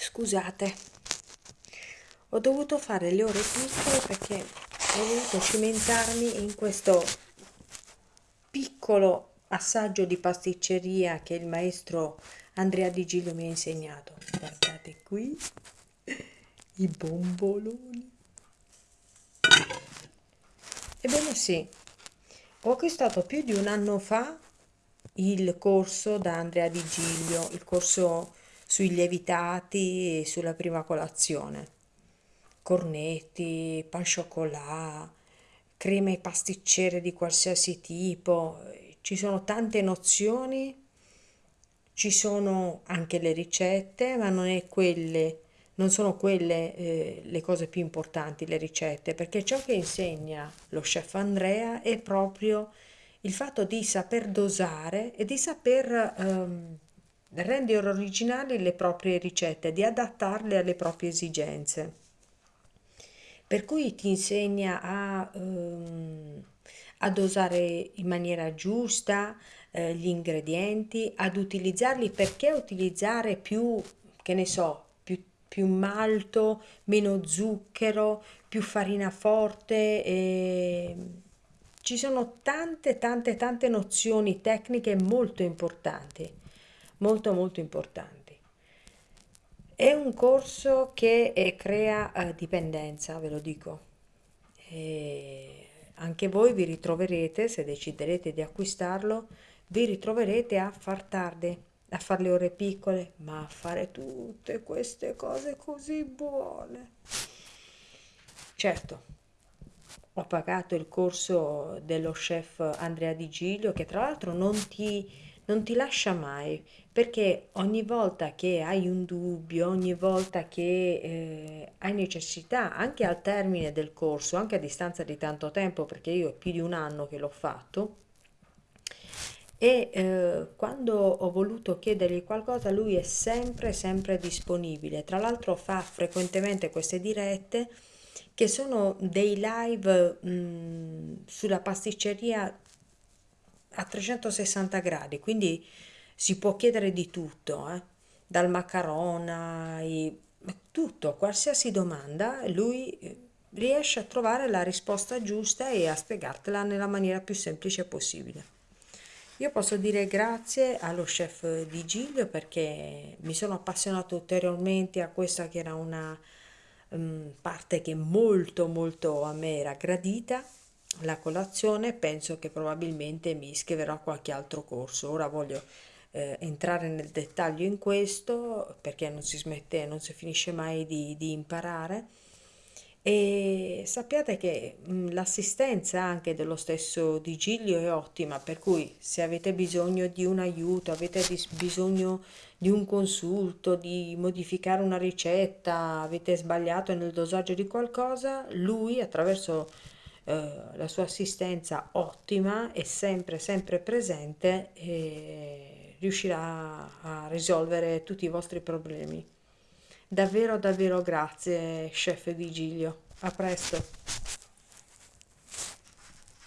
Scusate, ho dovuto fare le ore piccole perché ho voluto cimentarmi in questo piccolo assaggio di pasticceria che il maestro Andrea Di Giglio mi ha insegnato. Guardate qui i bomboloni. Ebbene sì, ho acquistato più di un anno fa il corso da Andrea Di Giglio, il corso sui lievitati e sulla prima colazione. Cornetti, pan chocolat, creme pasticcere di qualsiasi tipo, ci sono tante nozioni, ci sono anche le ricette, ma non è quelle non sono quelle eh, le cose più importanti, le ricette, perché ciò che insegna lo chef Andrea è proprio il fatto di saper dosare e di saper ehm, rendere originali le proprie ricette, di adattarle alle proprie esigenze. Per cui ti insegna a, ehm, a dosare in maniera giusta eh, gli ingredienti, ad utilizzarli perché utilizzare più, che ne so, più malto, meno zucchero, più farina forte. E... Ci sono tante, tante, tante nozioni tecniche molto importanti, molto, molto importanti. È un corso che eh, crea eh, dipendenza, ve lo dico. E anche voi vi ritroverete, se deciderete di acquistarlo, vi ritroverete a far tardi a fare le ore piccole, ma a fare tutte queste cose così buone. Certo, ho pagato il corso dello chef Andrea Di Giglio, che tra l'altro non ti, non ti lascia mai, perché ogni volta che hai un dubbio, ogni volta che eh, hai necessità, anche al termine del corso, anche a distanza di tanto tempo, perché io è più di un anno che l'ho fatto, e eh, quando ho voluto chiedergli qualcosa lui è sempre sempre disponibile. Tra l'altro fa frequentemente queste dirette che sono dei live mh, sulla pasticceria a 360 gradi quindi si può chiedere di tutto eh? dal macarona i, tutto qualsiasi domanda lui eh, riesce a trovare la risposta giusta e a spiegartela nella maniera più semplice possibile io posso dire grazie allo chef di Giglio perché mi sono appassionato ulteriormente a questa che era una um, parte che molto molto a me era gradita, la colazione, penso che probabilmente mi iscriverò a qualche altro corso. Ora voglio eh, entrare nel dettaglio in questo perché non si smette, non si finisce mai di, di imparare e sappiate che l'assistenza anche dello stesso Digilio è ottima, per cui se avete bisogno di un aiuto, avete bisogno di un consulto, di modificare una ricetta, avete sbagliato nel dosaggio di qualcosa, lui attraverso eh, la sua assistenza ottima è sempre sempre presente e riuscirà a risolvere tutti i vostri problemi. Davvero davvero grazie chef Vigilio, a presto.